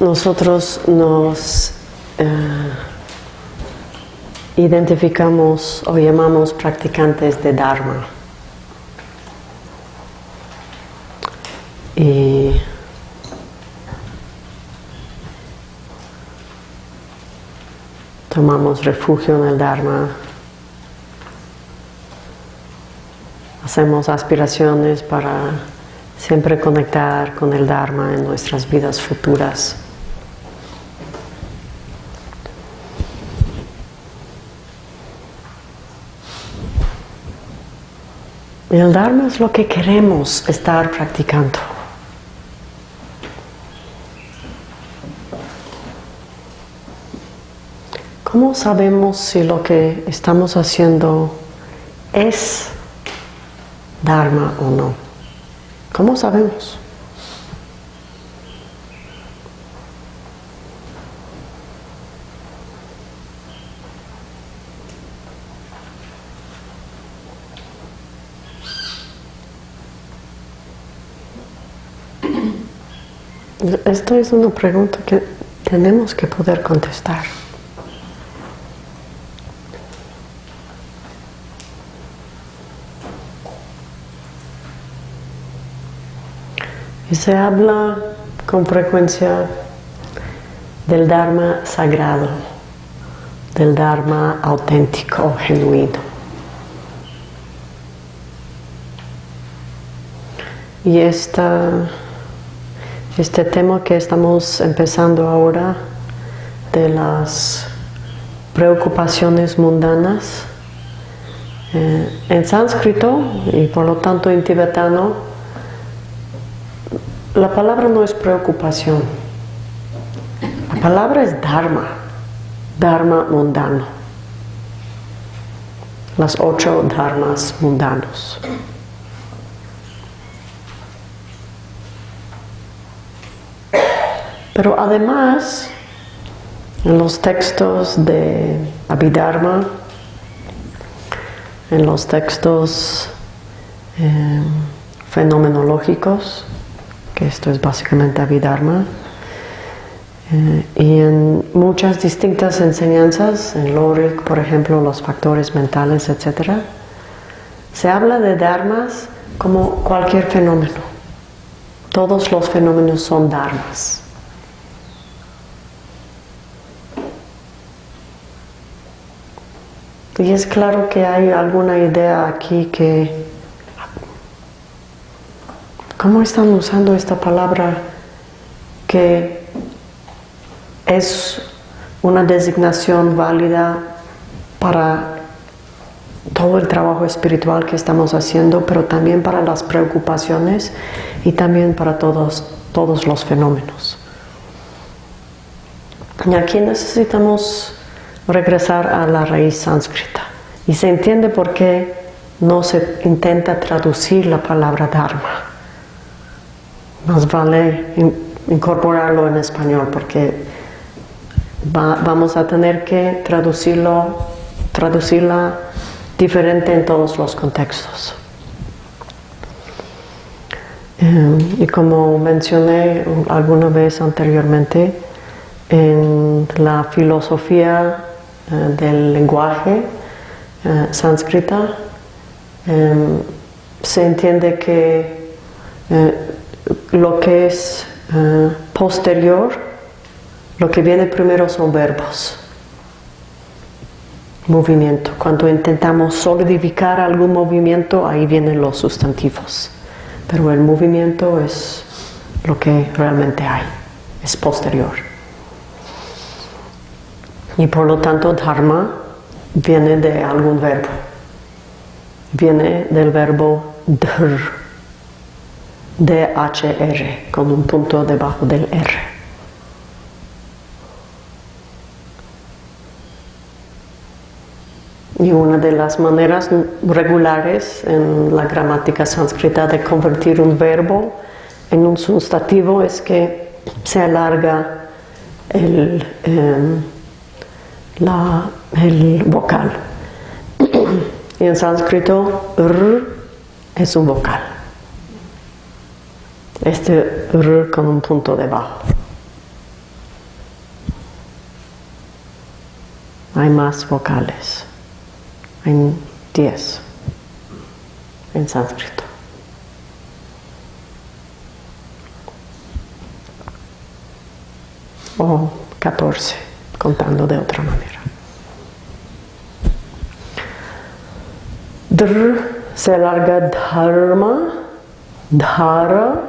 Nosotros nos eh, identificamos o llamamos practicantes de Dharma. Y tomamos refugio en el Dharma. Hacemos aspiraciones para siempre conectar con el Dharma en nuestras vidas futuras. El Dharma es lo que queremos estar practicando. ¿Cómo sabemos si lo que estamos haciendo es Dharma o no? ¿Cómo sabemos? Esto es una pregunta que tenemos que poder contestar. Y se habla con frecuencia del Dharma sagrado, del Dharma auténtico, genuino. Y esta este tema que estamos empezando ahora de las preocupaciones mundanas eh, en sánscrito y por lo tanto en tibetano la palabra no es preocupación. La palabra es dharma dharma mundano. Las ocho dharmas mundanos Pero además, en los textos de Abhidharma, en los textos eh, fenomenológicos, que esto es básicamente Abhidharma, eh, y en muchas distintas enseñanzas, en Lorik, por ejemplo, los factores mentales, etc., se habla de dharmas como cualquier fenómeno. Todos los fenómenos son dharmas. Y es claro que hay alguna idea aquí que... ¿Cómo están usando esta palabra que es una designación válida para todo el trabajo espiritual que estamos haciendo, pero también para las preocupaciones y también para todos, todos los fenómenos. Y aquí necesitamos regresar a la raíz sánscrita. Y se entiende por qué no se intenta traducir la palabra Dharma. Más vale incorporarlo en español porque vamos a tener que traducirlo, traducirla diferente en todos los contextos. Eh, y como mencioné alguna vez anteriormente, en la filosofía eh, del lenguaje uh, sánscrita em, se entiende que eh, lo que es posterior, lo que viene primero son verbos. Movimiento. Cuando intentamos solidificar algún movimiento, ahí vienen los sustantivos. Pero el movimiento es lo que realmente hay, es posterior. Y por lo tanto dharma viene de algún verbo. Viene del verbo dhr, D-H-R, con un punto debajo del R. Y una de las maneras regulares en la gramática sánscrita de convertir un verbo en un sustantivo es que se alarga el, em, la, el vocal. y en sánscrito, r es un vocal. Este r con un punto debajo. Hay más vocales. Hay 10 en sánscrito. O 14 contando de otra manera. Dr se larga dharma, dhara,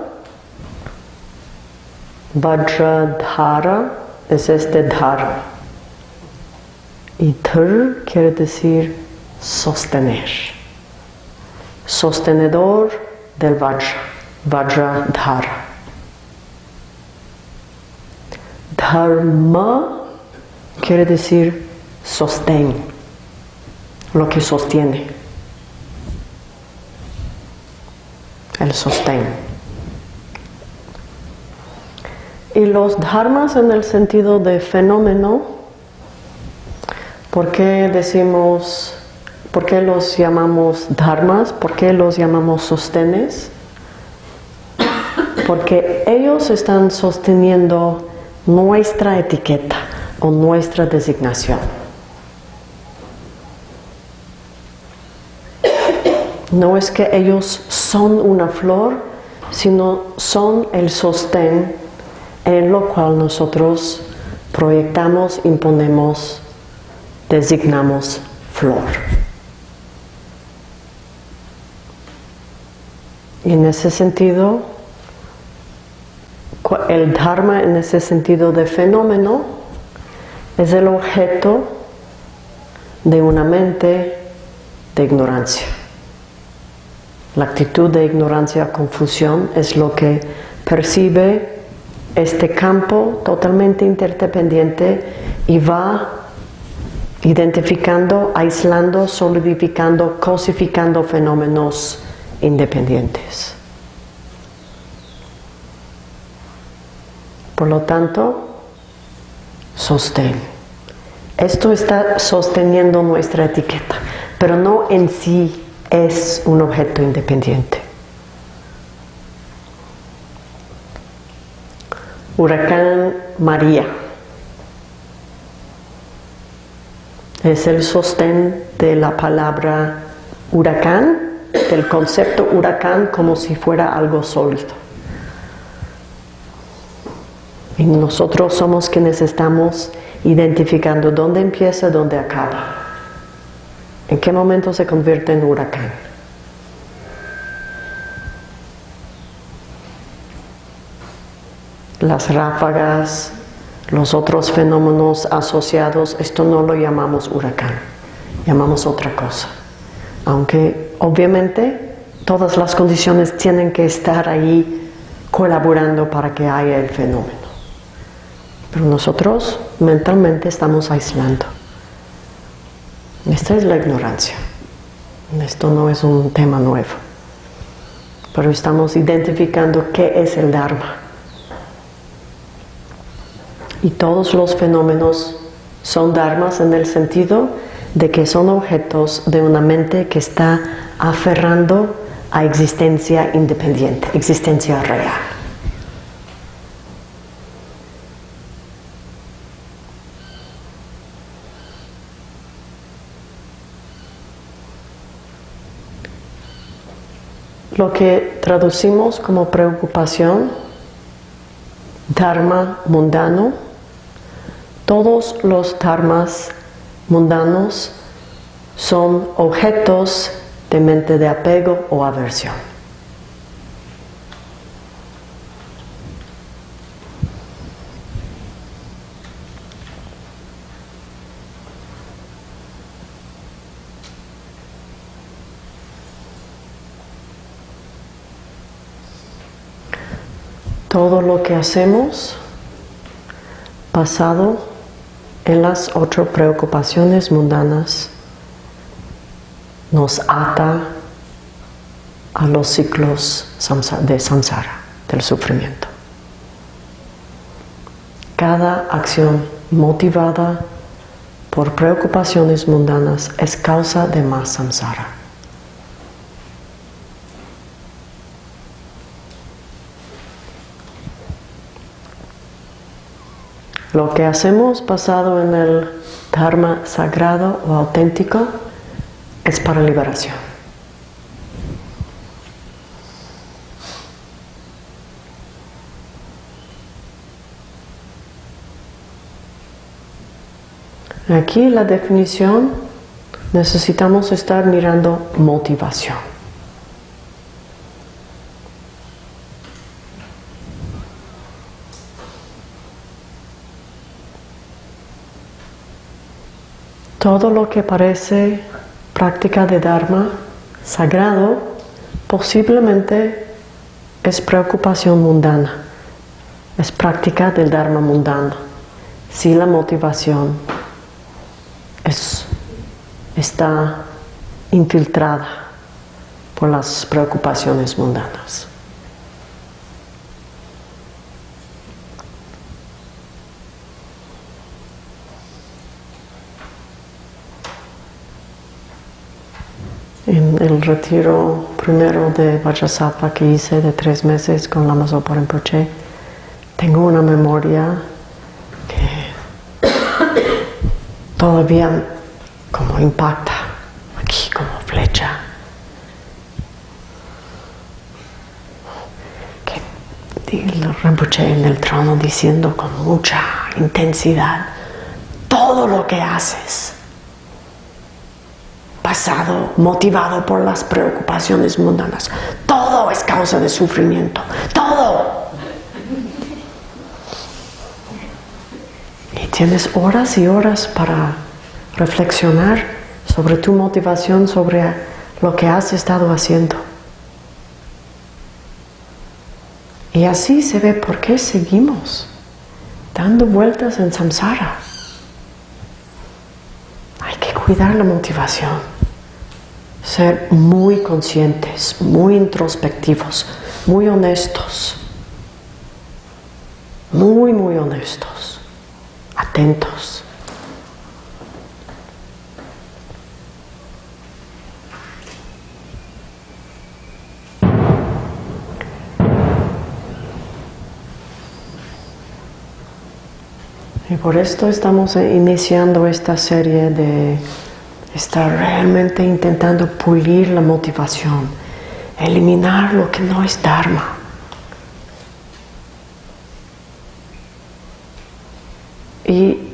vajradhara es este dhara. Y dhar quiere decir sostener. Sostenedor del vajra, vajradhara. Dharma quiere decir sostén, lo que sostiene. el sostén. Y los dharmas en el sentido de fenómeno, ¿por qué decimos, por qué los llamamos dharmas? ¿Por qué los llamamos sostenes? Porque ellos están sosteniendo nuestra etiqueta o nuestra designación. No es que ellos son una flor, sino son el sostén en lo cual nosotros proyectamos, imponemos, designamos flor. Y en ese sentido, el Dharma en ese sentido de fenómeno es el objeto de una mente de ignorancia. La actitud de ignorancia, confusión es lo que percibe este campo totalmente interdependiente y va identificando, aislando, solidificando, cosificando fenómenos independientes. Por lo tanto, sostén. Esto está sosteniendo nuestra etiqueta, pero no en sí es un objeto independiente. Huracán María es el sostén de la palabra huracán, del concepto huracán como si fuera algo sólido. Y nosotros somos quienes estamos identificando dónde empieza, dónde acaba. ¿En qué momento se convierte en huracán? Las ráfagas, los otros fenómenos asociados, esto no lo llamamos huracán, llamamos otra cosa. Aunque obviamente todas las condiciones tienen que estar ahí colaborando para que haya el fenómeno. Pero nosotros mentalmente estamos aislando. Esta es la ignorancia. Esto no es un tema nuevo. Pero estamos identificando qué es el Dharma. Y todos los fenómenos son dharmas en el sentido de que son objetos de una mente que está aferrando a existencia independiente, existencia real. Lo que traducimos como preocupación, dharma mundano, todos los dharmas mundanos son objetos de mente de apego o aversión. Todo lo que hacemos basado en las otras preocupaciones mundanas nos ata a los ciclos de samsara, del sufrimiento. Cada acción motivada por preocupaciones mundanas es causa de más samsara. Lo que hacemos basado en el Dharma sagrado o auténtico es para liberación. Aquí la definición necesitamos estar mirando motivación. Todo lo que parece práctica de Dharma sagrado posiblemente es preocupación mundana, es práctica del Dharma mundano, si la motivación es, está infiltrada por las preocupaciones mundanas. En el retiro primero de Vajrasattva que hice de tres meses con la Mazopa Rinpoche, tengo una memoria que todavía como impacta, aquí como flecha. Que el Rinpoche en el trono diciendo con mucha intensidad, todo lo que haces pasado motivado por las preocupaciones mundanas. Todo es causa de sufrimiento. Todo. Y tienes horas y horas para reflexionar sobre tu motivación, sobre lo que has estado haciendo. Y así se ve por qué seguimos dando vueltas en samsara. Hay que cuidar la motivación ser muy conscientes, muy introspectivos, muy honestos, muy, muy honestos, atentos. Y por esto estamos iniciando esta serie de está realmente intentando pulir la motivación, eliminar lo que no es Dharma. Y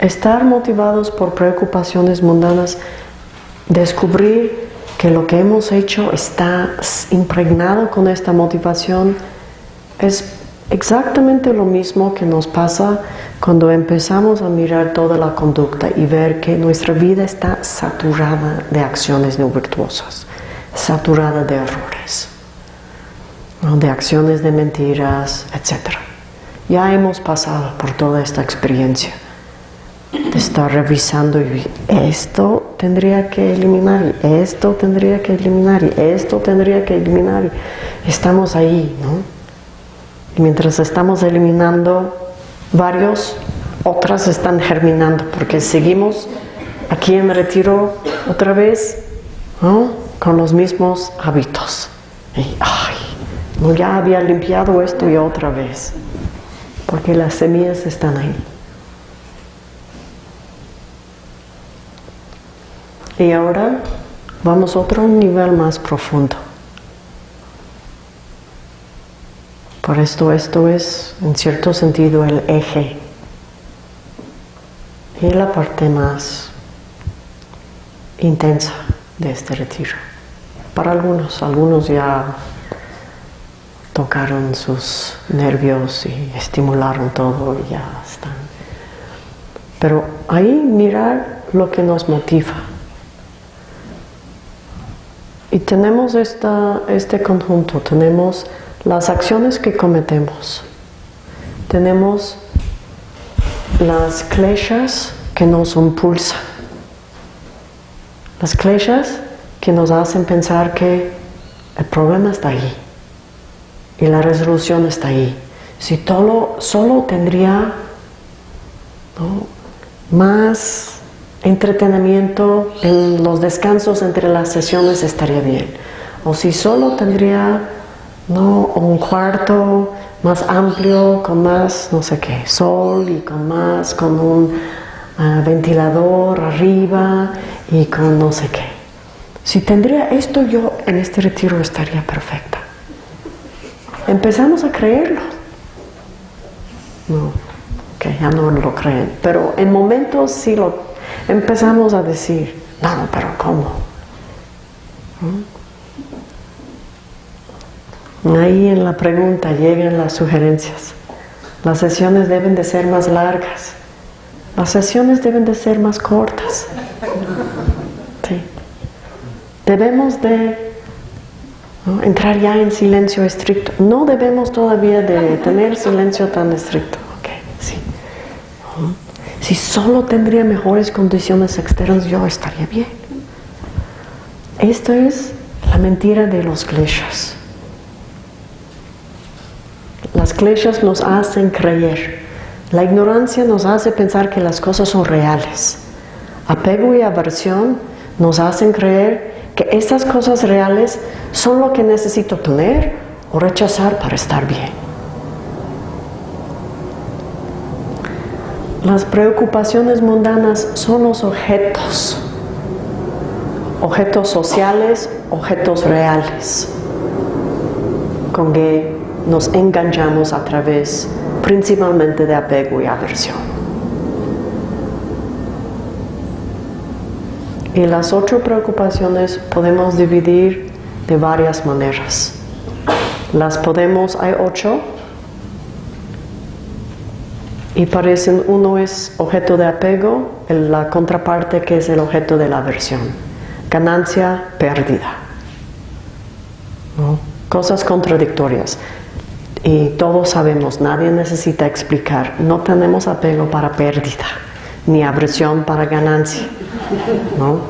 estar motivados por preocupaciones mundanas, descubrir que lo que hemos hecho está impregnado con esta motivación, es exactamente lo mismo que nos pasa cuando empezamos a mirar toda la conducta y ver que nuestra vida está saturada de acciones no virtuosas, saturada de errores, de acciones de mentiras, etc. Ya hemos pasado por toda esta experiencia de estar revisando y esto tendría que eliminar y esto tendría que eliminar y esto tendría que eliminar y estamos ahí, ¿no? Y mientras estamos eliminando varios, otras están germinando porque seguimos aquí en retiro otra vez con los mismos hábitos. Ay, no, ya había limpiado esto y otra vez, porque las semillas están ahí. Y ahora vamos a otro nivel más profundo. Por esto, esto es, en cierto sentido, el eje y la parte más intensa de este retiro. Para algunos, algunos ya tocaron sus nervios y estimularon todo y ya están. Pero ahí mirar lo que nos motiva. Y tenemos esta, este conjunto, tenemos las acciones que cometemos. Tenemos las kleshas que nos impulsan. Las kleshas que nos hacen pensar que el problema está ahí y la resolución está ahí. Si todo, solo tendría más entretenimiento en los descansos entre las sesiones estaría bien. O si solo tendría ¿no? un cuarto más amplio, con más no sé qué, sol y con más, con un ah, ventilador arriba y con no sé qué. Si tendría esto yo en este retiro estaría perfecta. Empezamos a creerlo. No, que ya no lo creen. Pero en momentos sí lo empezamos a decir, no, pero ¿cómo? Ahí en la pregunta llegan las sugerencias. Las sesiones deben de ser más largas. Las sesiones deben de ser más cortas. Debemos de entrar ya en silencio estricto. No debemos todavía de tener silencio tan estricto. Si solo tendría mejores condiciones externas, yo estaría bien. Esto es la mentira de los kleshas. Las kleshas nos hacen creer. La ignorancia nos hace pensar que las cosas son reales. Apego y aversión nos hacen creer que estas cosas reales son lo que necesito tener o rechazar para estar bien. Las preocupaciones mundanas son los objetos, objetos sociales, objetos reales, con que nos enganchamos a través principalmente de apego y aversión. Y las ocho preocupaciones podemos dividir de varias maneras. Las podemos, hay ocho, y parecen, uno es objeto de apego, la contraparte que es el objeto de la aversión. Ganancia, pérdida. Cosas contradictorias. Y todos sabemos, nadie necesita explicar, no tenemos apego para pérdida, ni aversión para ganancia. ¿no?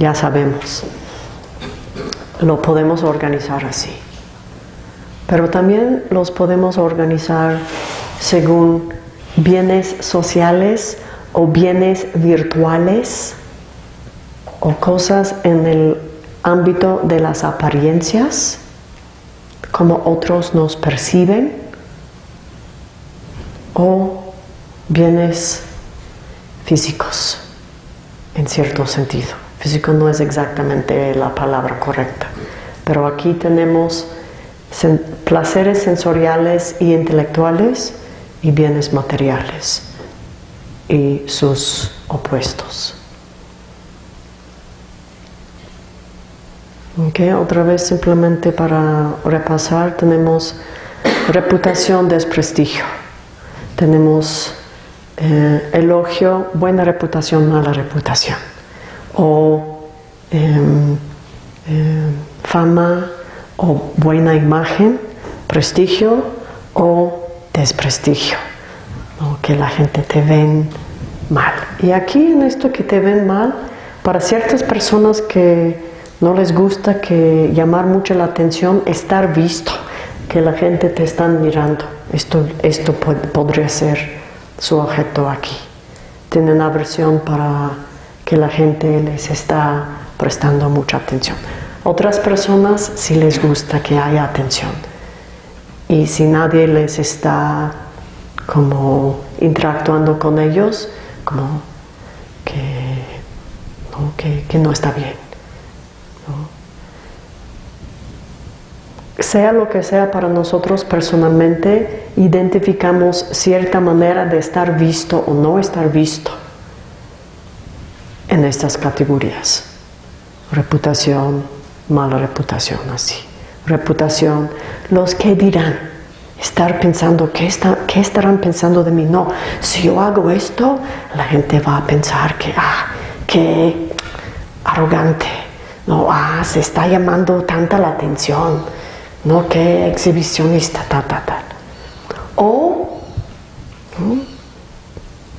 Ya sabemos. Lo podemos organizar así. Pero también los podemos organizar según bienes sociales o bienes virtuales o cosas en el ámbito de las apariencias, como otros nos perciben, o bienes físicos, en cierto sentido. Físico no es exactamente la palabra correcta, pero aquí tenemos placeres sensoriales y intelectuales, y bienes materiales y sus opuestos. Okay, otra vez simplemente para repasar tenemos reputación, desprestigio. Tenemos eh, elogio, buena reputación, mala reputación. O em, em, fama o buena imagen, prestigio o desprestigio, que la gente te ven mal. Y aquí en esto que te ven mal, para ciertas personas que no les gusta que llamar mucho la atención, estar visto, que la gente te está mirando. Esto, esto podría ser su objeto aquí. Tienen aversión para que la gente les está prestando mucha atención. Otras personas sí les gusta que haya atención y si nadie les está como interactuando con ellos, como que no, está bien. Sea lo que sea para nosotros personalmente, identificamos cierta manera de estar visto o no estar visto en estas categorías. Reputación, mala reputación, así reputación, los que dirán, estar pensando, ¿qué, ¿qué estarán pensando de mí? No, si yo hago esto, la gente va a pensar que, ah, qué arrogante, no, ah, se está llamando tanta la atención, no, qué exhibicionista, tal, tal, tal. O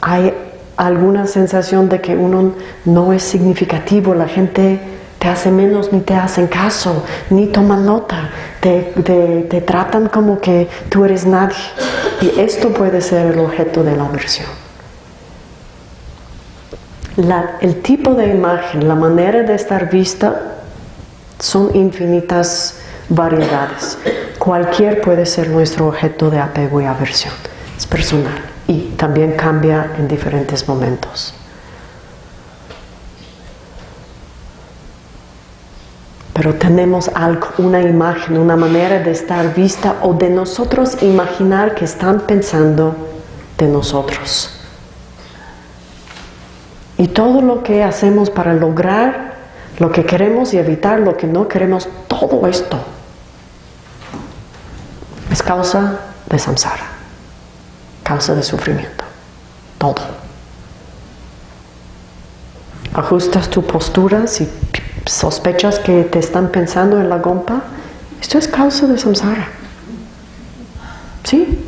hay alguna sensación de que uno no es significativo, la gente te hace menos ni te hacen caso, ni toman nota, te, tratan como que tú eres nadie. Y esto puede ser el objeto de la aversión. el tipo de imagen, la manera de estar vista, son infinitas variedades. Cualquier puede ser nuestro objeto de apego y aversión. Es personal y también cambia en diferentes momentos. Pero tenemos algo, una imagen, una manera de estar vista o de nosotros imaginar que están pensando de nosotros. Y todo lo que hacemos para lograr lo que queremos y evitar lo que no queremos, todo esto es causa de samsara, causa de sufrimiento, todo. Ajustas tu postura si sospechas que te están pensando en la gompa, esto es causa de samsara. ¿Sí?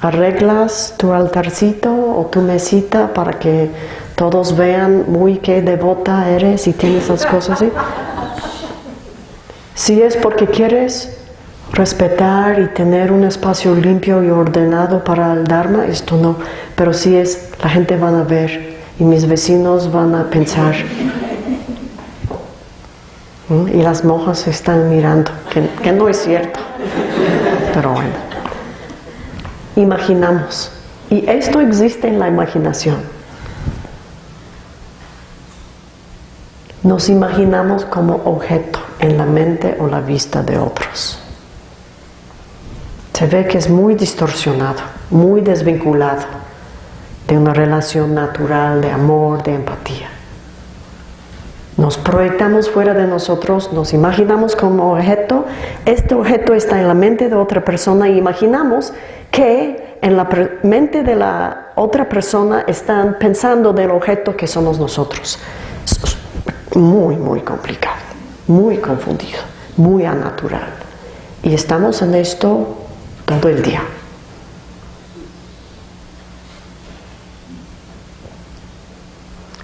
Arreglas tu altarcito o tu mesita para que todos vean muy qué devota eres y tienes esas cosas así. Si es porque quieres respetar y tener un espacio limpio y ordenado para el Dharma, esto no. Pero si es, la gente van a ver y mis vecinos van a pensar. Y las monjas están mirando, que, no es cierto. Pero bueno, imaginamos. Y esto existe en la imaginación. Nos imaginamos como objeto en la mente o la vista de otros. Se ve que es muy distorsionado, muy desvinculado de una relación natural de amor, de empatía. Nos proyectamos fuera de nosotros, nos imaginamos como objeto, este objeto está en la mente de otra persona y imaginamos que en la mente de la otra persona están pensando del objeto que somos nosotros. Muy, muy complicado, muy confundido, muy anatural. Y estamos en esto todo el día.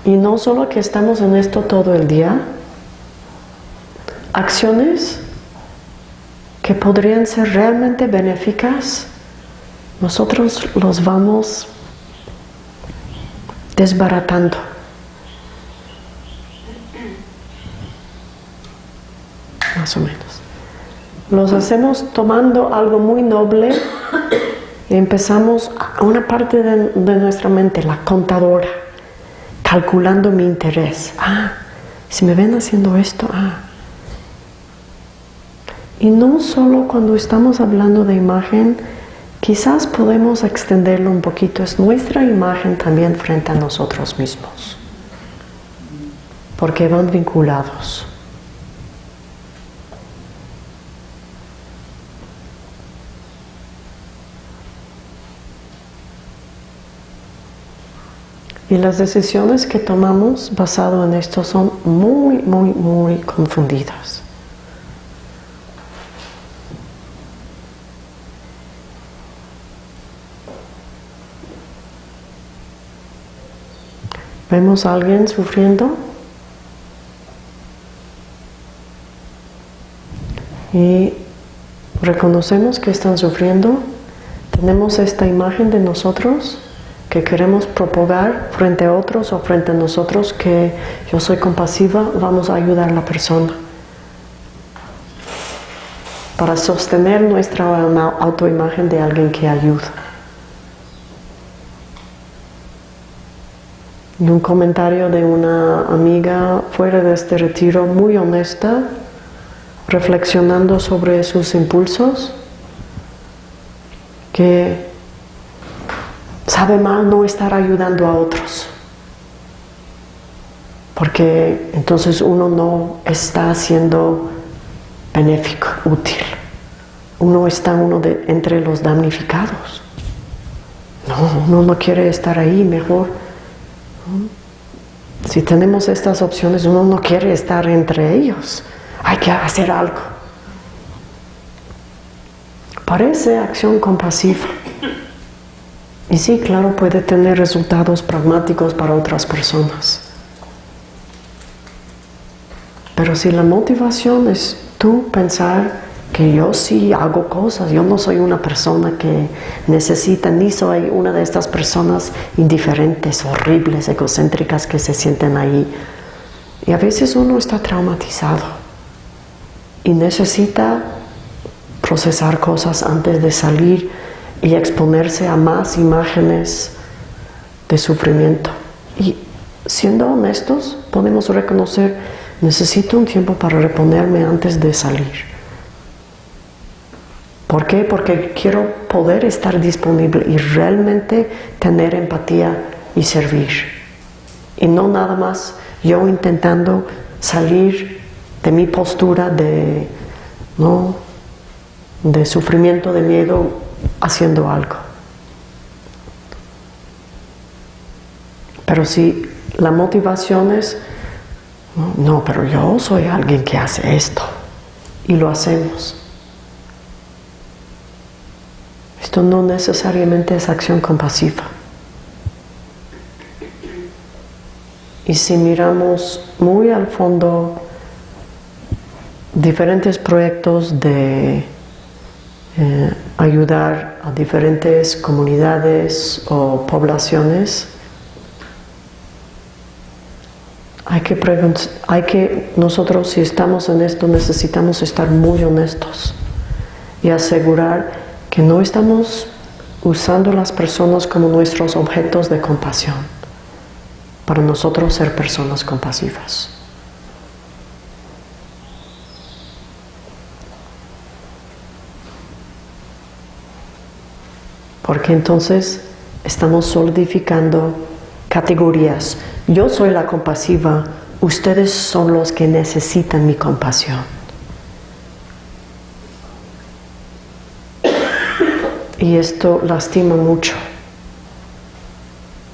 Y no solo que estamos en esto todo el día, acciones que podrían ser realmente benéficas, nosotros los vamos desbaratando. Más o menos. Los hacemos tomando algo muy noble y empezamos a una parte de, nuestra mente, la contadora calculando mi interés. Ah, si me ven haciendo esto, ah. Y no solo cuando estamos hablando de imagen, quizás podemos extenderlo un poquito, es nuestra imagen también frente a nosotros mismos, porque van vinculados. Y las decisiones que tomamos basado en esto son muy, muy, muy confundidas. ¿Vemos a alguien sufriendo? Y reconocemos que están sufriendo. Tenemos esta imagen de nosotros que queremos propagar frente a otros o frente a nosotros que yo soy compasiva, vamos a ayudar a la persona. Para sostener nuestra autoimagen de alguien que ayuda. Y un comentario de una amiga fuera de este retiro muy honesta, reflexionando sobre sus impulsos, que sabe mal no estar ayudando a otros. Porque entonces uno no está siendo benéfico, útil. Uno está uno de, entre los damnificados. No, uno no quiere estar ahí, mejor. Si tenemos estas opciones, uno no quiere estar entre ellos. Hay que hacer algo. Parece acción compasiva. Y sí, claro, puede tener resultados pragmáticos para otras personas. Pero si la motivación es tú pensar que yo sí hago cosas, yo no soy una persona que necesita, ni soy una de estas personas indiferentes, horribles, egocéntricas que se sienten ahí. Y a veces uno está traumatizado y necesita procesar cosas antes de salir y exponerse a más imágenes de sufrimiento. Y siendo honestos, podemos reconocer, necesito un tiempo para reponerme antes de salir. ¿Por qué? Porque quiero poder estar disponible y realmente tener empatía y servir. Y no nada más yo intentando salir de mi postura de, ¿no? de sufrimiento, de miedo, haciendo algo. Pero si la motivación es, no, pero yo soy alguien que hace esto y lo hacemos esto no necesariamente es acción compasiva. Y si miramos muy al fondo diferentes proyectos de eh, ayudar a diferentes comunidades o poblaciones, hay que, hay que nosotros si estamos en esto necesitamos estar muy honestos y asegurar que no estamos usando las personas como nuestros objetos de compasión para nosotros ser personas compasivas. Porque entonces estamos solidificando categorías. Yo soy la compasiva, ustedes son los que necesitan mi compasión. Y esto lastima mucho.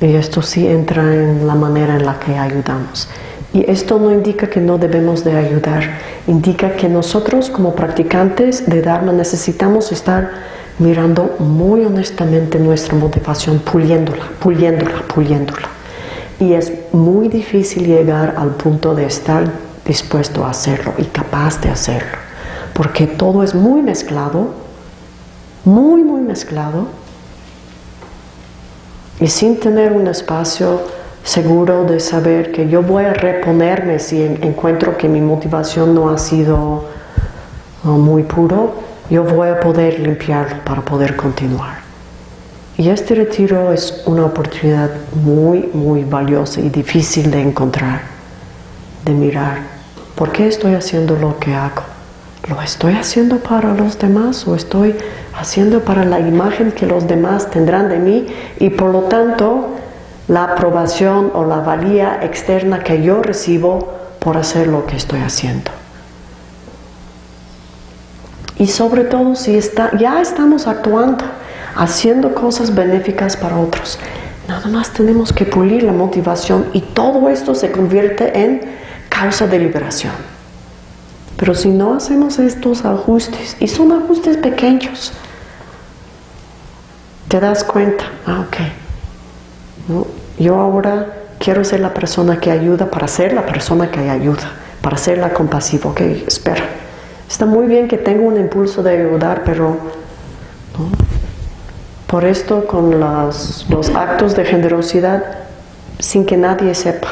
Y esto sí entra en la manera en la que ayudamos. Y esto no indica que no debemos de ayudar, indica que nosotros como practicantes de Dharma necesitamos estar mirando muy honestamente nuestra motivación, puliéndola, puliéndola, puliéndola. Y es muy difícil llegar al punto de estar dispuesto a hacerlo y capaz de hacerlo, porque todo es muy mezclado muy, muy mezclado y sin tener un espacio seguro de saber que yo voy a reponerme si encuentro que mi motivación no ha sido muy puro, yo voy a poder limpiarlo para poder continuar. Y este retiro es una oportunidad muy, muy valiosa y difícil de encontrar, de mirar, ¿por qué estoy haciendo lo que hago? ¿Lo estoy haciendo para los demás o estoy haciendo para la imagen que los demás tendrán de mí y por lo tanto la aprobación o la valía externa que yo recibo por hacer lo que estoy haciendo? Y sobre todo si está, ya estamos actuando, haciendo cosas benéficas para otros. Nada más tenemos que pulir la motivación y todo esto se convierte en causa de liberación. Pero si no hacemos estos ajustes, y son ajustes pequeños, te das cuenta, ah, ok, yo ahora quiero ser la persona que ayuda para ser la persona que ayuda, para ser la compasiva, ok, espera. Está muy bien que tengo un impulso de ayudar, pero por esto con los actos de generosidad, sin que nadie sepa,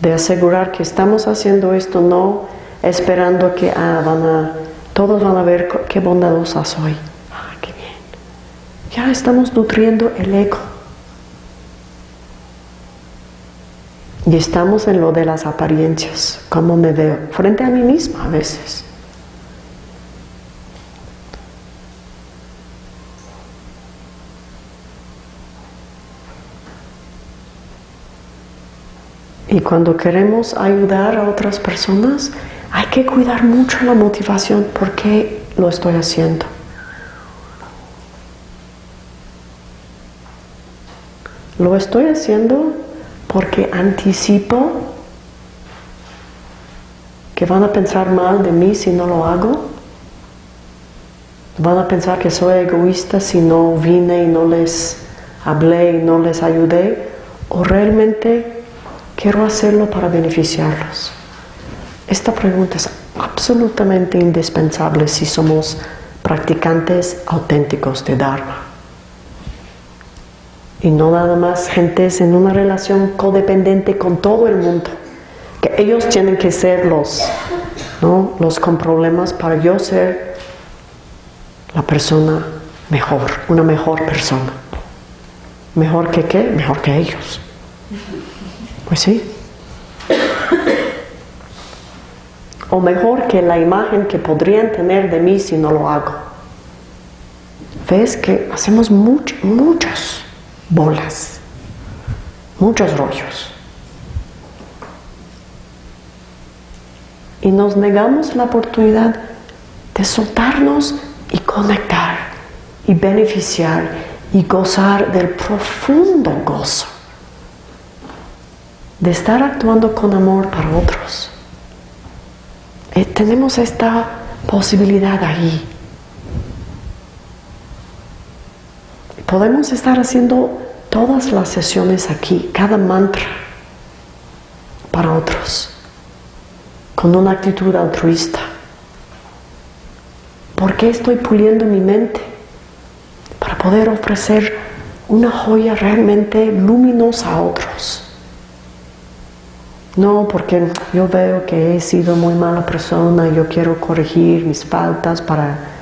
de asegurar que estamos haciendo esto no esperando que ah, van a, todos van a ver qué bondadosa soy. Ah, qué bien. Ya estamos nutriendo el ego. Y estamos en lo de las apariencias, cómo me veo, frente a mí misma a veces. Y cuando queremos ayudar a otras personas, hay que cuidar mucho la motivación. ¿Por qué lo estoy haciendo? Lo estoy haciendo porque anticipo que van a pensar mal de mí si no lo hago. Van a pensar que soy egoísta si no vine y no les hablé y no les ayudé. O realmente quiero hacerlo para beneficiarlos. Esta pregunta es absolutamente indispensable si somos practicantes auténticos de Dharma. Y no nada más gentes en una relación codependiente con todo el mundo. Que ellos tienen que ser los, ¿no? los con problemas para yo ser la persona mejor, una mejor persona. ¿Mejor que qué? Mejor que ellos. Pues sí. O mejor que la imagen que podrían tener de mí si no lo hago. Ves que hacemos mucho, muchas bolas, muchos rollos. Y nos negamos la oportunidad de soltarnos y conectar y beneficiar y gozar del profundo gozo de estar actuando con amor para otros. Eh, tenemos esta posibilidad ahí. Podemos estar haciendo todas las sesiones aquí, cada mantra para otros, con una actitud altruista. ¿Por qué estoy puliendo mi mente? Para poder ofrecer una joya realmente luminosa a otros. No, porque yo veo que he sido muy mala persona, yo quiero corregir mis faltas para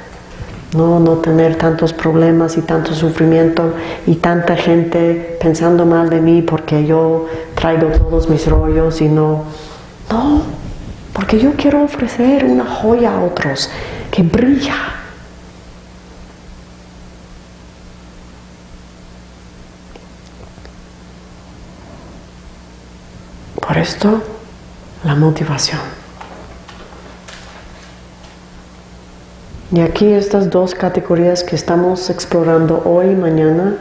no, no tener tantos problemas y tanto sufrimiento y tanta gente pensando mal de mí porque yo traigo todos mis rollos y no. No, porque yo quiero ofrecer una joya a otros que brilla. Por esto, la motivación. Y aquí estas dos categorías que estamos explorando hoy y mañana,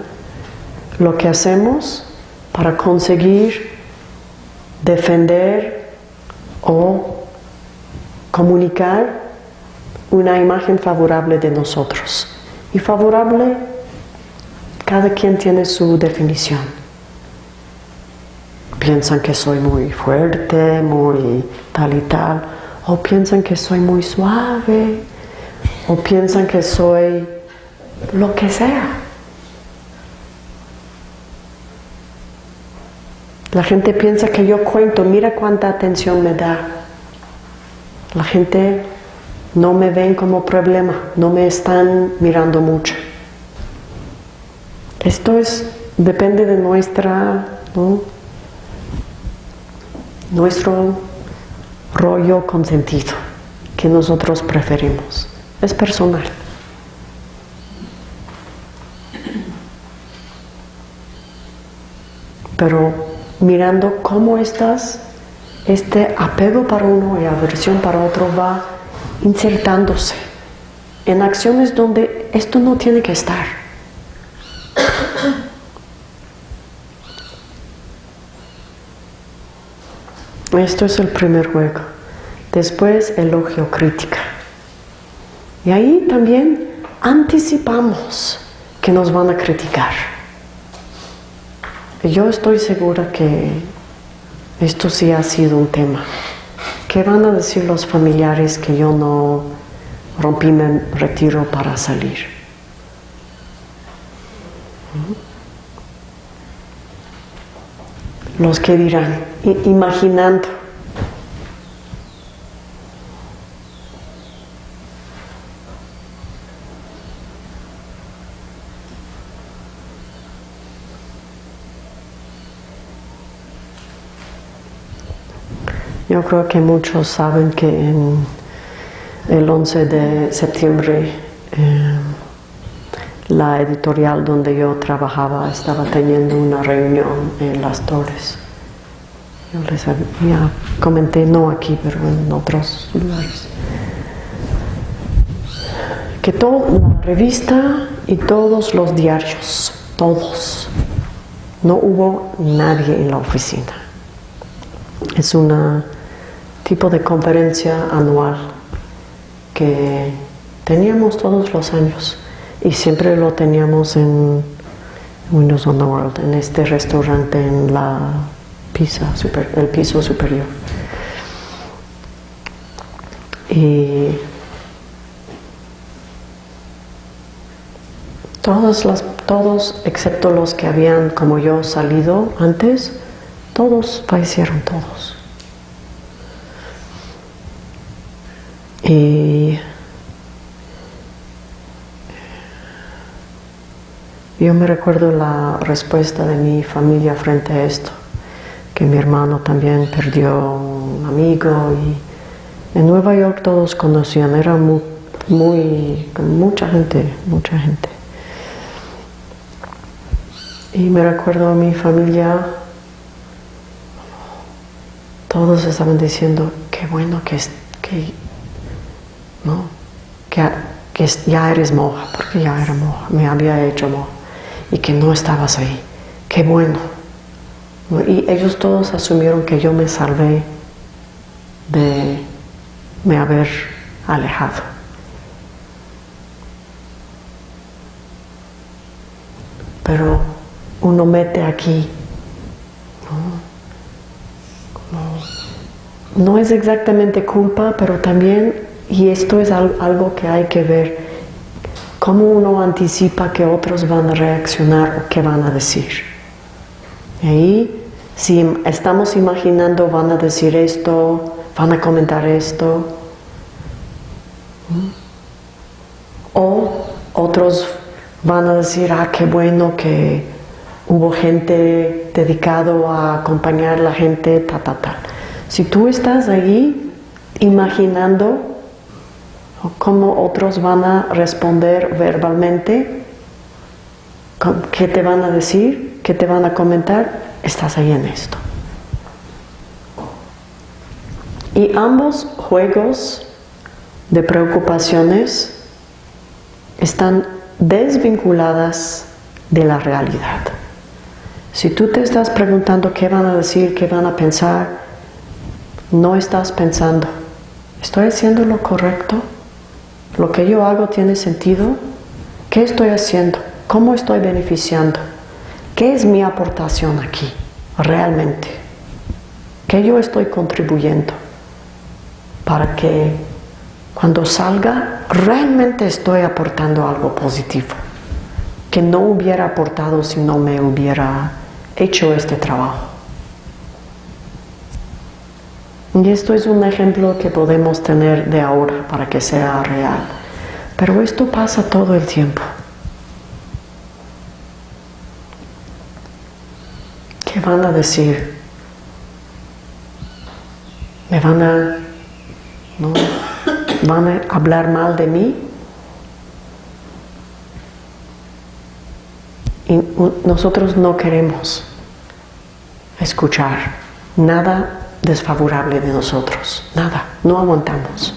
lo que hacemos para conseguir defender o comunicar una imagen favorable de nosotros. Y favorable, cada quien tiene su definición. Piensan que soy muy fuerte, muy tal y tal, o piensan que soy muy suave, o piensan que soy lo que sea. La gente piensa que yo cuento, mira cuánta atención me da. La gente no me ven como problema, no me están mirando mucho. Esto es, depende de nuestra, nuestro rollo consentido que nosotros preferimos. Es personal. Pero mirando cómo estás, este apego para uno y aversión para otro va insertándose en acciones donde esto no tiene que estar. Esto es el primer juego. Después elogio crítica. Y ahí también anticipamos que nos van a criticar. Yo estoy segura que esto sí ha sido un tema. ¿Qué van a decir los familiares que yo no rompí mi retiro para salir? Los que dirán, imaginando. Yo creo que muchos saben que en el 11 de septiembre eh, la editorial donde yo trabajaba estaba teniendo una reunión en Las Torres. Yo les comenté, no aquí, pero en otros lugares. Que toda la revista y todos los diarios, todos, no hubo nadie en la oficina. Es una tipo de conferencia anual que teníamos todos los años y siempre lo teníamos en Windows on the World, en este restaurante en la pisa, super, el piso superior. Y todos, las, todos, excepto los que habían como yo salido antes, todos fallecieron, todos. Y yo me recuerdo la respuesta de mi familia frente a esto, que mi hermano también perdió un amigo y en Nueva York todos conocían, era muy, muy mucha gente, mucha gente. Y me recuerdo a mi familia, todos estaban diciendo, qué bueno que, que, ¿no? que, ya eres moja, porque ya era moja, me había hecho moja, y que no estabas ahí, qué bueno. Y ellos todos asumieron que yo me salvé de me haber alejado. Pero uno mete aquí. ¿no? es exactamente culpa, pero también, y esto es algo que hay que ver, cómo uno anticipa que otros van a reaccionar o qué van a decir. Y ahí, si estamos imaginando van a decir esto, van a comentar esto, o otros van a decir, ah, qué bueno que hubo gente dedicado a acompañar a la gente, ta, ta, ta. Si tú estás ahí imaginando cómo otros van a responder verbalmente, qué te van a decir, qué te van a comentar, estás ahí en esto. Y ambos juegos de preocupaciones están desvinculadas de la realidad. Si tú te estás preguntando qué van a decir, qué van a pensar, no estás pensando, ¿estoy haciendo lo correcto? ¿Lo que yo hago tiene sentido? ¿Qué estoy haciendo? ¿Cómo estoy beneficiando? ¿Qué es mi aportación aquí realmente? ¿Qué yo estoy contribuyendo? Para que cuando salga realmente estoy aportando algo positivo que no hubiera aportado si no me hubiera hecho este trabajo. Y esto es un ejemplo que podemos tener de ahora para que sea real. Pero esto pasa todo el tiempo. ¿Qué van a decir? ¿Me van a, ¿no? ¿Van a hablar mal de mí? Y nosotros no queremos escuchar nada desfavorable de nosotros, nada, no aguantamos.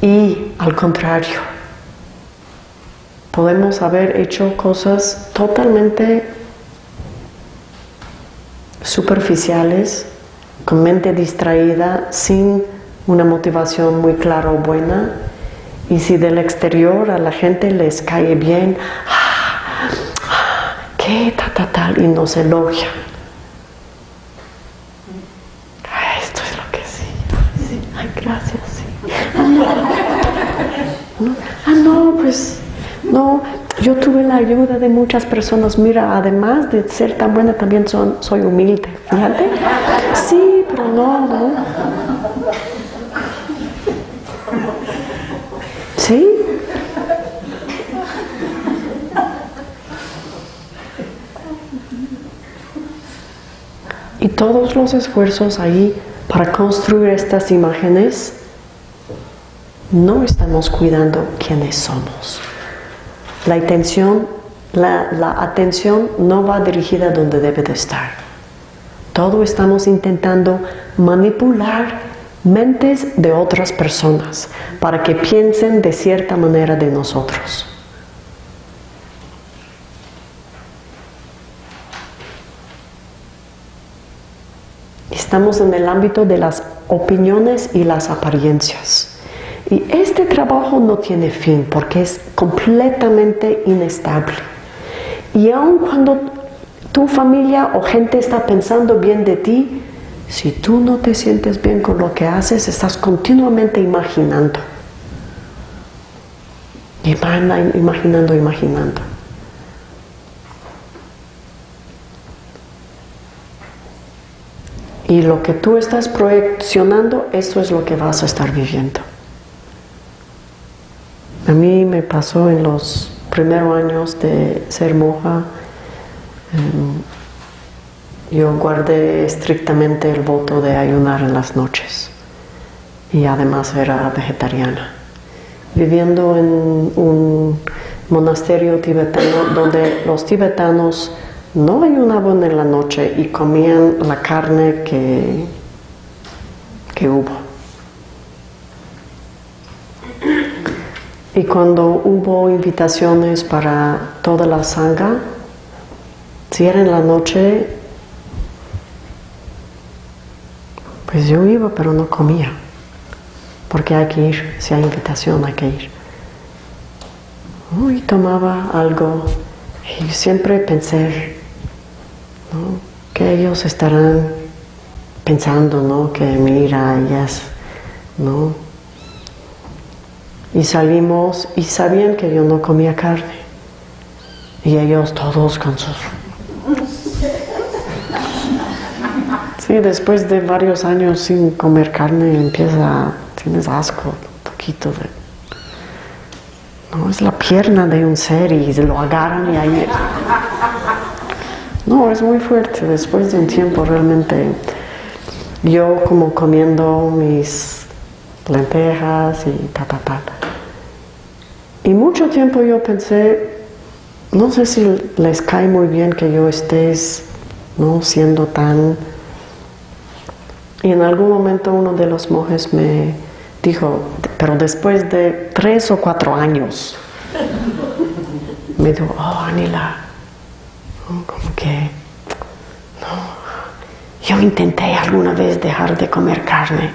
Y al contrario, podemos haber hecho cosas totalmente superficiales, con mente distraída, sin una motivación muy clara o buena, y si del exterior a la gente les cae bien, qué tal, tal, y nos elogia. Esto es lo que sí. Ay, gracias, sí. Ah, no, pues, no, yo tuve la ayuda de muchas personas. Mira, además de ser tan buena, también son, soy humilde. Fíjate. Sí, pero no, no. ¿Sí? Y todos los esfuerzos ahí para construir estas imágenes, no estamos cuidando quiénes somos. La atención, la, la atención no va dirigida donde debe de estar. Todo estamos intentando manipular mentes de otras personas para que piensen de cierta manera de nosotros. Estamos en el ámbito de las opiniones y las apariencias. Y este trabajo no tiene fin porque es completamente inestable. Y aun cuando tu familia o gente está pensando bien de ti, si tú no te sientes bien con lo que haces, estás continuamente imaginando. Imaginando, imaginando. Y lo que tú estás proyeccionando, eso es lo que vas a estar viviendo. A mí me pasó en los primeros años de ser monja, em, yo guardé estrictamente el voto de ayunar en las noches y además era vegetariana. Viviendo en un monasterio tibetano donde los tibetanos no ayunaban en la noche y comían la carne que, que hubo. Y cuando hubo invitaciones para toda la sangha, si era en la noche, pues yo iba pero no comía, porque hay que ir, si hay invitación hay que ir. Y tomaba algo y siempre pensé que ellos estarán pensando ¿no? que mira, ellas, ¿no? Y salimos y sabían que yo no comía carne. Y ellos todos con sus... Sí, después de varios años sin comer carne empieza, tienes asco, un poquito de... No, es la pierna de un ser y lo agarran y ahí... No, es muy fuerte. Después de un tiempo realmente yo como comiendo mis lentejas y ta, ta. Y mucho tiempo yo pensé, no sé si les cae muy bien que yo estés ¿no? siendo tan... Y en algún momento uno de los monjes me dijo, pero después de tres o cuatro años, me dijo, oh Anila, que, no, yo intenté alguna vez dejar de comer carne,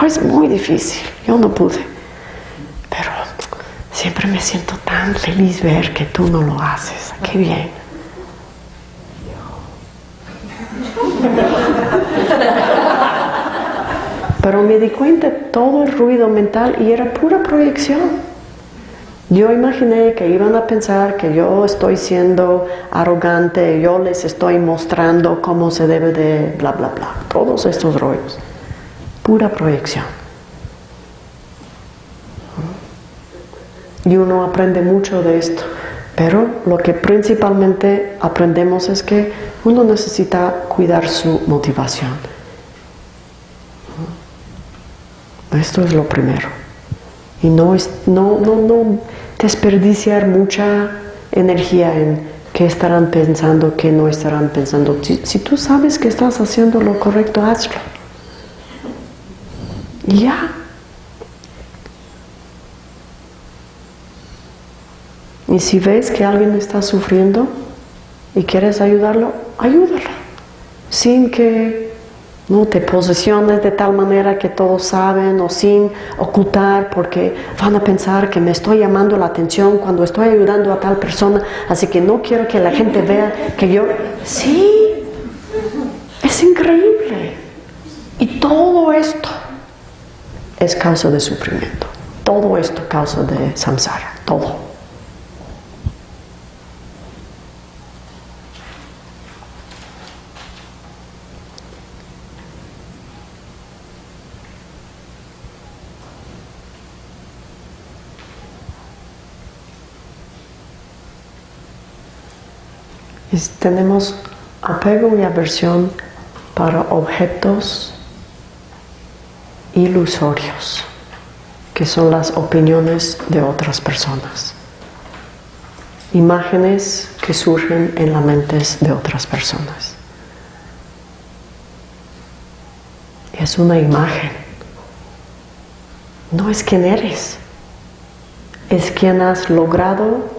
oh, es muy difícil, yo no pude. Siempre me siento tan feliz ver que tú no lo haces. ¡Qué bien! Pero me di cuenta todo el ruido mental y era pura proyección. Yo imaginé que iban a pensar que yo estoy siendo arrogante, yo les estoy mostrando cómo se debe de bla bla bla. Todos estos rollos. Pura proyección. y uno aprende mucho de esto. Pero lo que principalmente aprendemos es que uno necesita cuidar su motivación. Esto es lo primero. Y no, es, no, no, no desperdiciar mucha energía en qué estarán pensando, qué no estarán pensando. Si, si tú sabes que estás haciendo lo correcto, hazlo. Ya, Y si ves que alguien está sufriendo y quieres ayudarlo, ayúdalo. Sin que no te posiciones de tal manera que todos saben o sin ocultar porque van a pensar que me estoy llamando la atención cuando estoy ayudando a tal persona, así que no quiero que la gente vea que yo... Sí, es increíble. Y todo esto es causa de sufrimiento. Todo esto causa de samsara, todo. Tenemos apego y aversión para objetos ilusorios, que son las opiniones de otras personas. Imágenes que surgen en las mentes de otras personas. Es una imagen. No es quien eres. Es quien has logrado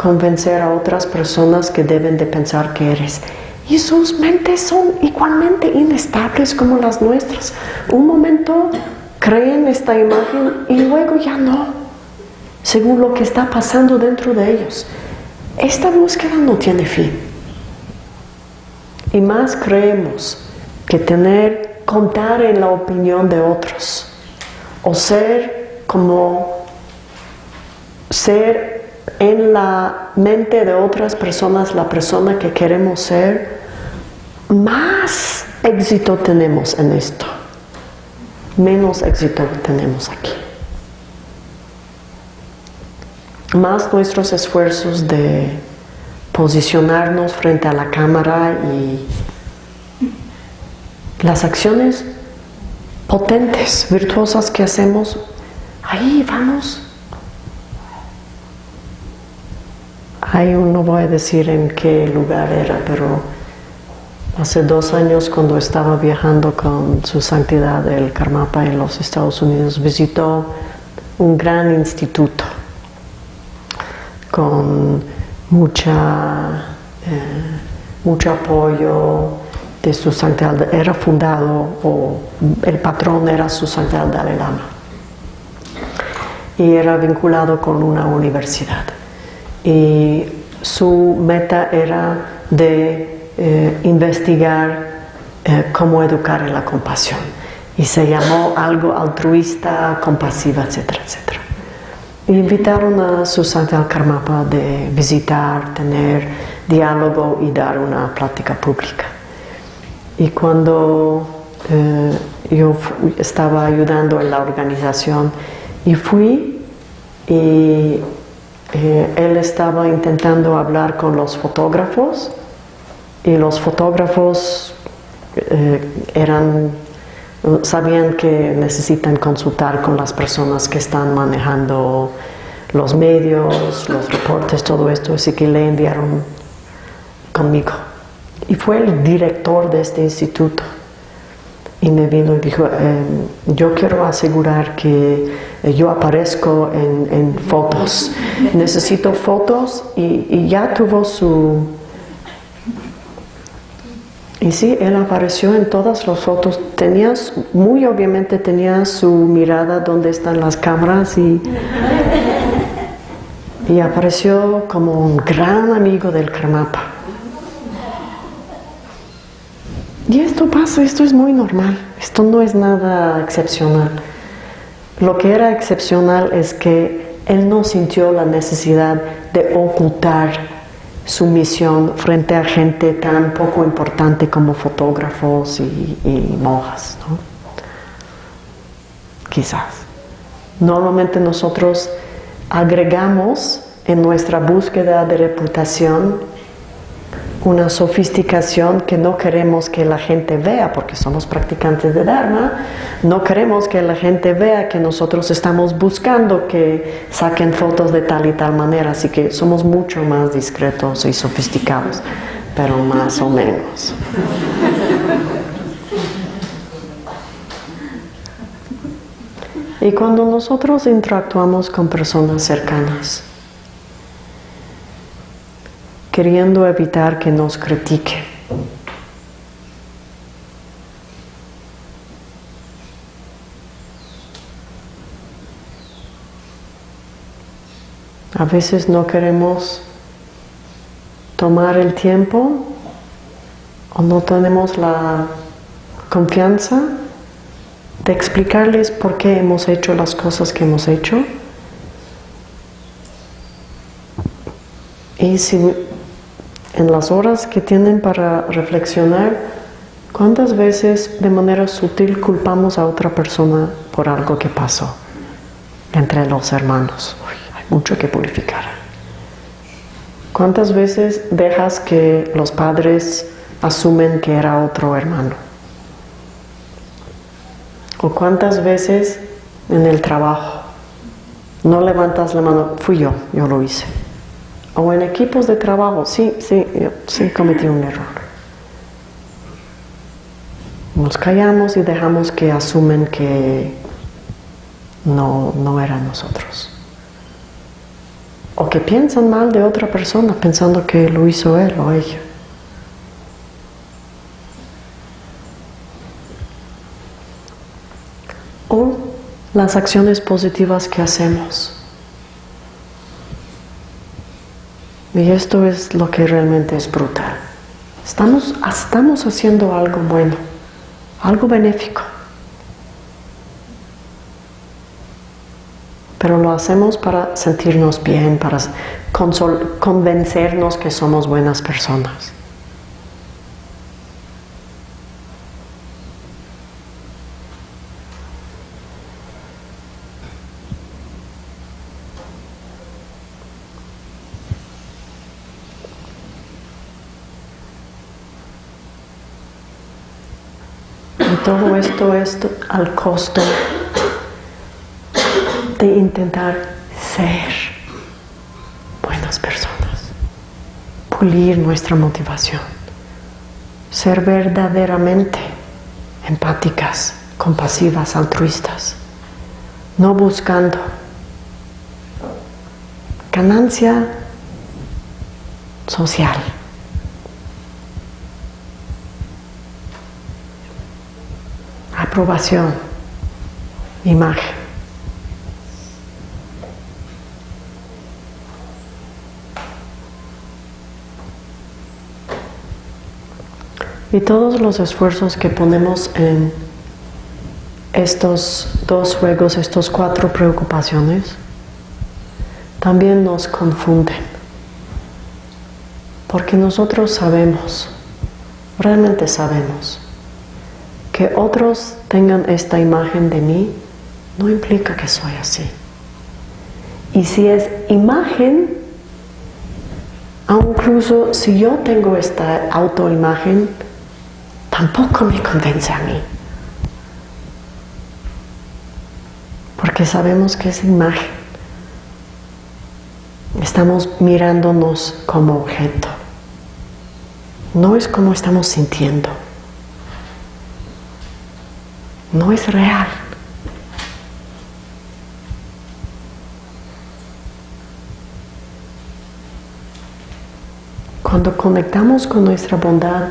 convencer a otras personas que deben de pensar que eres. Y sus mentes son igualmente inestables como las nuestras. Un momento creen esta imagen y luego ya no, según lo que está pasando dentro de ellos. Esta búsqueda no tiene fin. Y más creemos que tener, contar en la opinión de otros o ser como ser en la mente de otras personas la persona que queremos ser, más éxito tenemos en esto, menos éxito tenemos aquí. Más nuestros esfuerzos de posicionarnos frente a la cámara y las acciones potentes, virtuosas que hacemos, ahí vamos. Ahí no voy a decir en qué lugar era, pero hace dos años cuando estaba viajando con su santidad el Karmapa en los Estados Unidos, visitó un gran instituto con mucha, eh, mucho apoyo de su santidad. Era fundado, o el patrón era su santidad Dalai Lama. Y era vinculado con una universidad. Y su meta era de eh, investigar eh, cómo educar en la compasión. Y se llamó algo altruista, compasiva, etcétera, etcétera invitaron a Susana Karmapa de visitar, tener diálogo y dar una plática pública. Y cuando eh, yo estaba ayudando en la organización y fui y eh, él estaba intentando hablar con los fotógrafos y los fotógrafos eh, eran sabían que necesitan consultar con las personas que están manejando los medios, los reportes, todo esto, así que le enviaron conmigo. Y fue el director de este instituto. Y me vino y dijo, em, yo quiero asegurar que yo aparezco en, fotos. Necesito fotos y ya tuvo su, y sí, él apareció en todas las fotos. Tenías, muy obviamente tenía su mirada donde están las cámaras y, y apareció como un gran amigo del Karmapa. Y esto pasa, esto es muy normal, esto no es nada excepcional. Lo que era excepcional es que él no sintió la necesidad de ocultar su misión frente a gente tan poco importante como fotógrafos y, monjas. ¿no? Quizás. Normalmente nosotros agregamos en nuestra búsqueda de reputación una sofisticación que no queremos que la gente vea, porque somos practicantes de Dharma, no queremos que la gente vea que nosotros estamos buscando que saquen fotos de tal y tal manera, así que somos mucho más discretos y sofisticados, pero más o menos. Y cuando nosotros interactuamos con personas cercanas, queriendo evitar que nos critique. A veces no queremos tomar el tiempo o no tenemos la confianza de explicarles por qué hemos hecho las cosas que hemos hecho. Y si en las horas que tienen para reflexionar, ¿cuántas veces de manera sutil culpamos a otra persona por algo que pasó entre los hermanos? hay mucho que purificar. ¿Cuántas veces dejas que los padres asumen que era otro hermano? ¿O cuántas veces en el trabajo no levantas la mano? Fui yo, yo lo hice o en equipos de trabajo, sí, sí, sí cometí un error. Nos callamos y dejamos que asumen que no, no eran nosotros. O que piensan mal de otra persona pensando que lo hizo él o ella. O las acciones positivas que hacemos. Y esto es lo que realmente es brutal. Estamos, estamos haciendo algo bueno, algo benéfico. Pero lo hacemos para sentirnos bien, para convencernos que somos buenas personas. Todo esto es al costo de intentar ser buenas personas, pulir nuestra motivación, ser verdaderamente empáticas, compasivas, altruistas, no buscando ganancia social. Aprobación, imagen. Y todos los esfuerzos que ponemos en estos dos juegos, estos cuatro preocupaciones, también nos confunden. Porque nosotros sabemos, realmente sabemos, que otros tengan esta imagen de mí no implica que soy así. Y si es imagen, incluso si yo tengo esta autoimagen, tampoco me convence a mí. Porque sabemos que es imagen estamos mirándonos como objeto. No es como estamos sintiendo. No es real. Cuando conectamos con nuestra bondad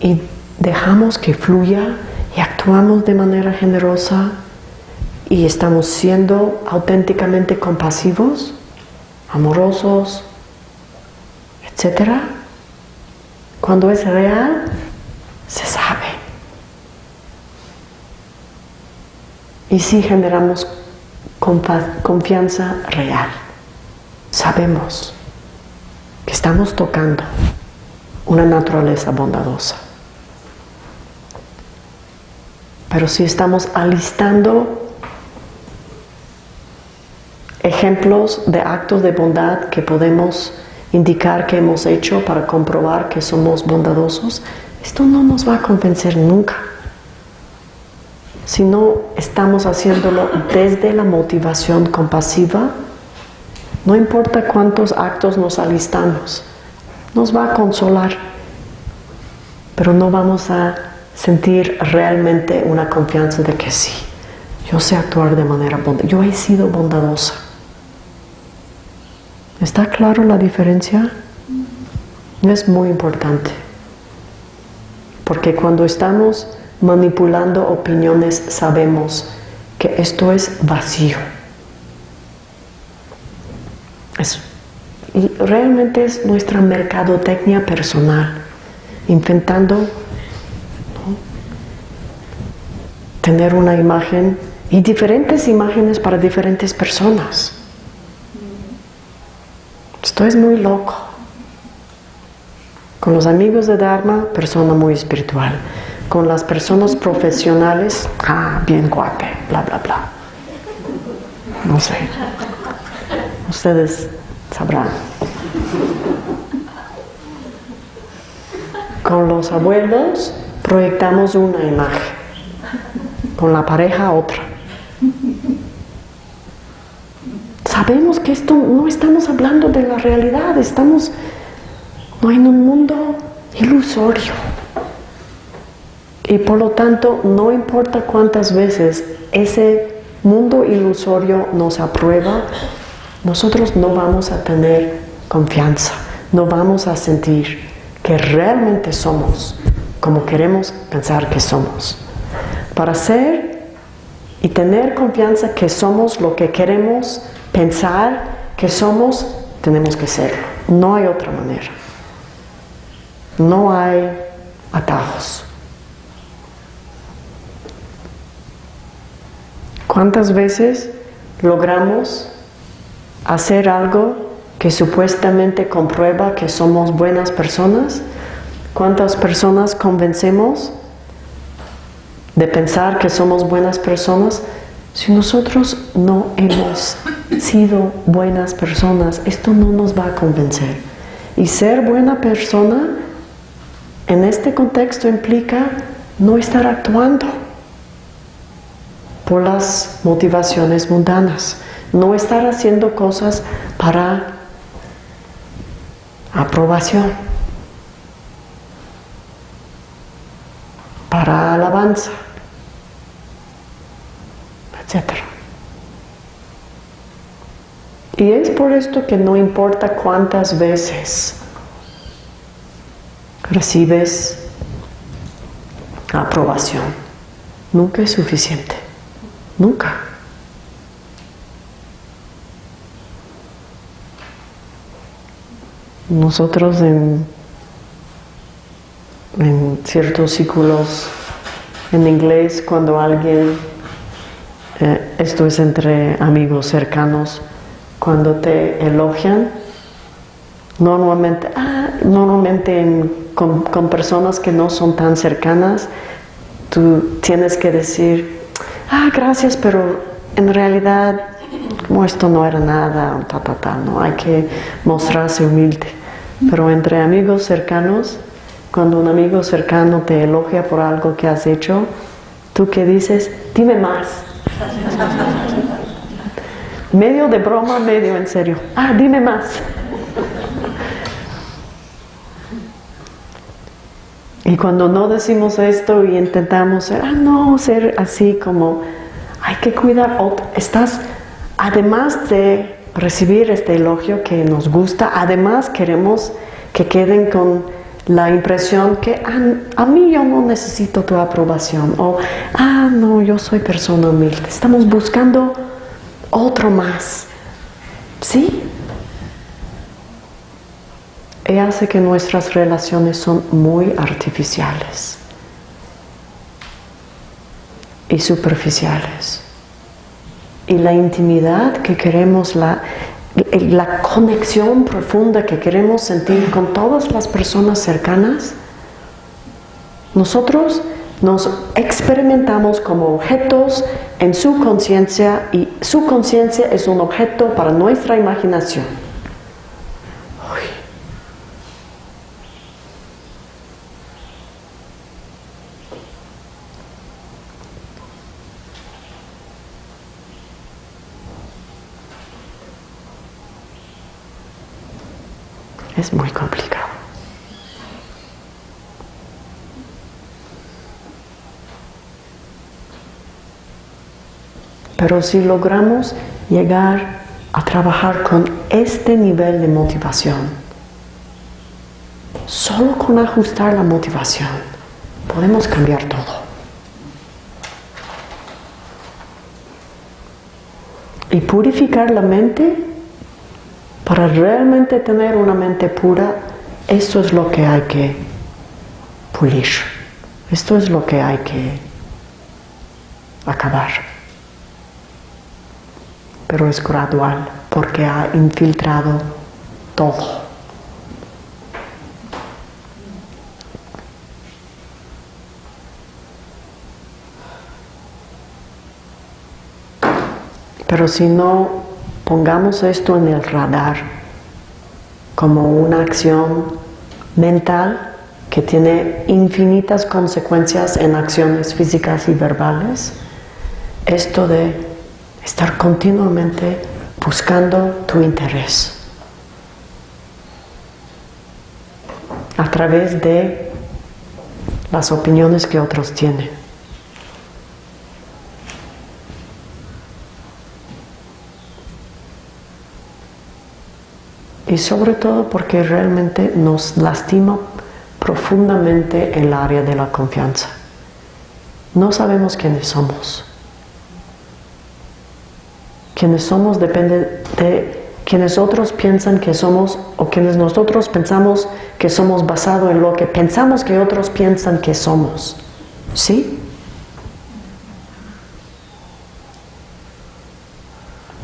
y dejamos que fluya y actuamos de manera generosa y estamos siendo auténticamente compasivos, amorosos, etc. Cuando es real, se sabe. Y si generamos confianza real, sabemos que estamos tocando una naturaleza bondadosa. Pero si estamos alistando ejemplos de actos de bondad que podemos indicar que hemos hecho para comprobar que somos bondadosos, esto no nos va a convencer nunca. Si no estamos haciéndolo desde la motivación compasiva, no importa cuántos actos nos alistamos, nos va a consolar, pero no vamos a sentir realmente una confianza de que sí, yo sé actuar de manera bondadosa, yo he sido bondadosa. ¿Está claro la diferencia? Es muy importante. Porque cuando estamos manipulando opiniones sabemos que esto es vacío. y realmente es nuestra mercadotecnia personal, intentando tener una imagen y diferentes imágenes para diferentes personas. Esto es muy loco. Con los amigos de Dharma, persona muy espiritual. Con las personas profesionales, ah, bien cuate, bla, bla, bla. No sé. Ustedes sabrán. Con los abuelos proyectamos una imagen, con la pareja otra. Sabemos que esto no estamos hablando de la realidad, estamos en un mundo ilusorio. Y por lo tanto, no importa cuántas veces ese mundo ilusorio nos aprueba, nosotros no vamos a tener confianza, no vamos a sentir que realmente somos como queremos pensar que somos. Para ser y tener confianza que somos lo que queremos pensar que somos, tenemos que ser. No hay otra manera. No hay atajos. ¿Cuántas veces logramos hacer algo que supuestamente comprueba que somos buenas personas? ¿Cuántas personas convencemos de pensar que somos buenas personas si nosotros no hemos sido buenas personas, esto no nos va a convencer. Y ser buena persona en este contexto implica no estar actuando por las motivaciones mundanas, no estar haciendo cosas para aprobación, para alabanza, etc. Y es por esto que no importa cuántas veces recibes aprobación, nunca es suficiente, nunca. Nosotros en, ciertos círculos en inglés, cuando alguien, eh, esto es entre amigos cercanos, cuando te elogian, normalmente, ah, normalmente con, con, personas que no son tan cercanas, tú tienes que decir, ah, gracias, pero en realidad, como esto no era nada, ta, ta, ta, no, hay que mostrarse humilde. Pero entre amigos cercanos, cuando un amigo cercano te elogia por algo que has hecho, tú que dices, dime más. medio de broma, medio en serio. Ah, dime más. Y cuando no decimos esto y intentamos ser, ah, no, ser así como, hay que cuidar, estás, además de recibir este elogio que nos gusta, además queremos que queden con la impresión que ah, a mí yo no necesito tu aprobación o ah no yo soy persona humilde estamos buscando otro más. ¿Sí? Y hace que nuestras relaciones son muy artificiales y superficiales. Y la intimidad que queremos, la, la conexión profunda que queremos sentir con todas las personas cercanas, nosotros nos experimentamos como objetos en su conciencia y su conciencia es un objeto para nuestra imaginación. Es muy complicado. Pero si logramos llegar a trabajar con este nivel de motivación, solo con ajustar la motivación, podemos cambiar todo. Y purificar la mente, para realmente tener una mente pura, esto es lo que hay que pulir. Esto es lo que hay que acabar pero es gradual porque ha infiltrado todo. Pero si no pongamos esto en el radar como una acción mental que tiene infinitas consecuencias en acciones físicas y verbales, esto de estar continuamente buscando tu interés a través de las opiniones que otros tienen. Y sobre todo porque realmente nos lastima profundamente el área de la confianza. No sabemos quiénes somos quienes somos depende de quienes otros piensan que somos o quienes nosotros pensamos que somos basado en lo que pensamos que otros piensan que somos. ¿Sí?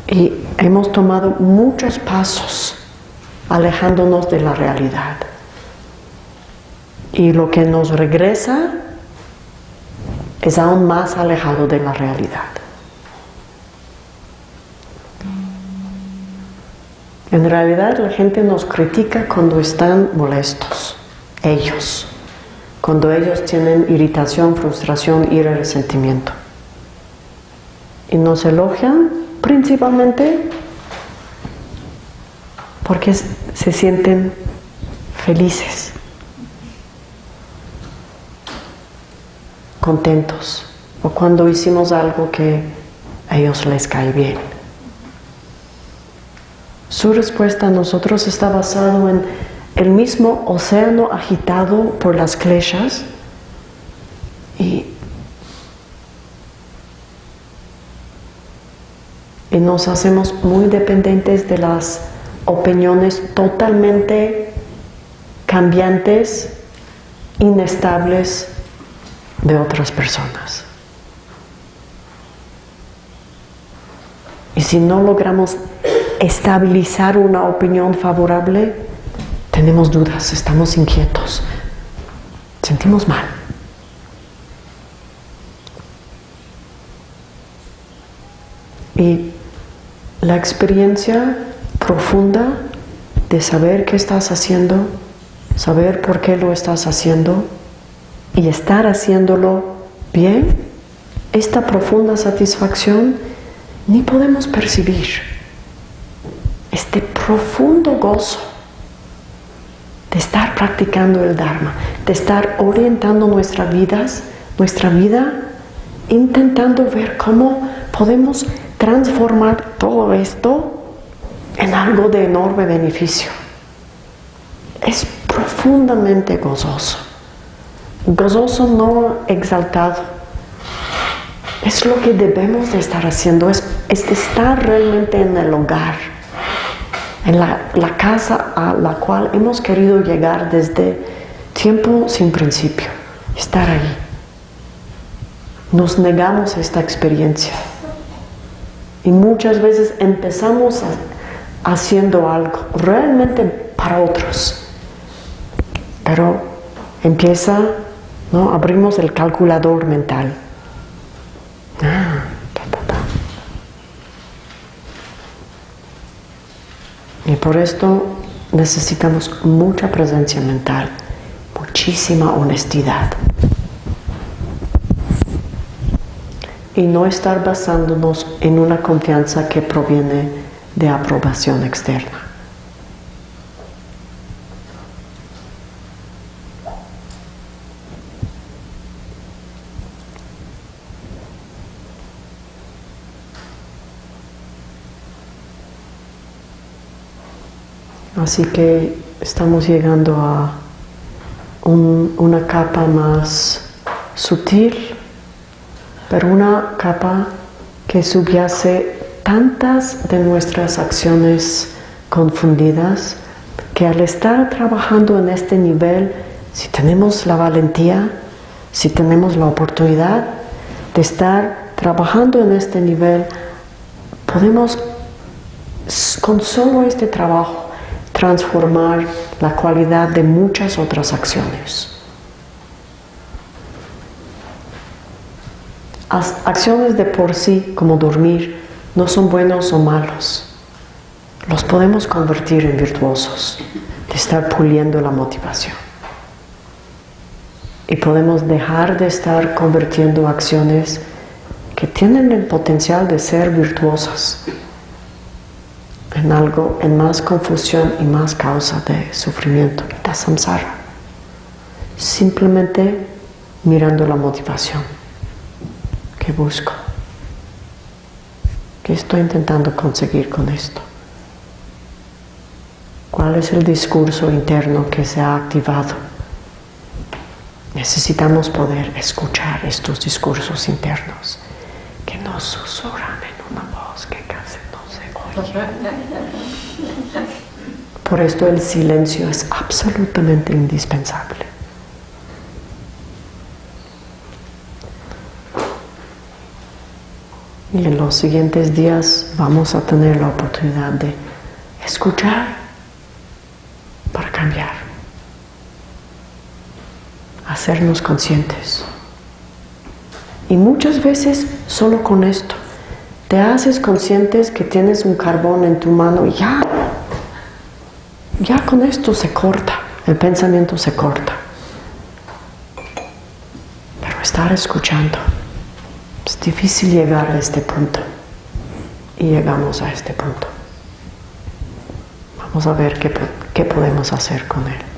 Y hemos tomado muchos pasos alejándonos de la realidad. Y lo que nos regresa es aún más alejado de la realidad. En realidad la gente nos critica cuando están molestos, ellos. cuando ellos tienen irritación, frustración, ira, resentimiento. Y nos elogian principalmente porque se sienten felices, contentos, o cuando hicimos algo que a ellos les cae bien. Su respuesta a nosotros está basado en el mismo océano agitado por las kleshas y, y nos hacemos muy dependientes de las opiniones totalmente cambiantes, inestables de otras personas. Y si no logramos estabilizar una opinión favorable, tenemos dudas, estamos inquietos, sentimos mal. Y la experiencia profunda de saber qué estás haciendo, saber por qué lo estás haciendo y estar haciéndolo bien, esta profunda satisfacción ni podemos percibir. Este profundo gozo de estar practicando el Dharma, de estar orientando nuestras vidas, nuestra vida, intentando ver cómo podemos transformar todo esto en algo de enorme beneficio. Es profundamente gozoso. Gozoso no exaltado. Es lo que debemos de estar haciendo, es, estar realmente en el hogar, en la, la casa a la cual hemos querido llegar desde tiempo sin principio, estar ahí. Nos negamos a esta experiencia y muchas veces empezamos haciendo algo realmente para otros, pero empieza, ¿no? abrimos el calculador mental. Ah, y por esto necesitamos mucha presencia mental, muchísima honestidad. Y no estar basándonos en una confianza que proviene de aprobación externa. Así que estamos llegando a una capa más sutil, pero una capa que subyace tantas de nuestras acciones confundidas que al estar trabajando en este nivel, si tenemos la valentía, si tenemos la oportunidad de estar trabajando en este nivel, podemos con solo este trabajo transformar la cualidad de muchas otras acciones. acciones de por sí, como dormir, no son buenos o malos. Los podemos convertir en virtuosos, de estar puliendo la motivación. Y podemos dejar de estar convirtiendo acciones que tienen el potencial de ser virtuosas en algo, en más confusión y más causa de sufrimiento, de samsara. Simplemente mirando la motivación que busco. ¿Qué estoy intentando conseguir con esto? ¿Cuál es el discurso interno que se ha activado? Necesitamos poder escuchar estos discursos internos que nos susurran en una voz que casi por esto el silencio es absolutamente indispensable. Y en los siguientes días vamos a tener la oportunidad de escuchar para cambiar, hacernos conscientes. Y muchas veces solo con esto te haces conscientes que tienes un carbón en tu mano y ya, ya con esto se corta, el pensamiento se corta. Pero estar escuchando. Es difícil llegar a este punto. Y llegamos a este punto. Vamos a ver qué, qué podemos hacer con él.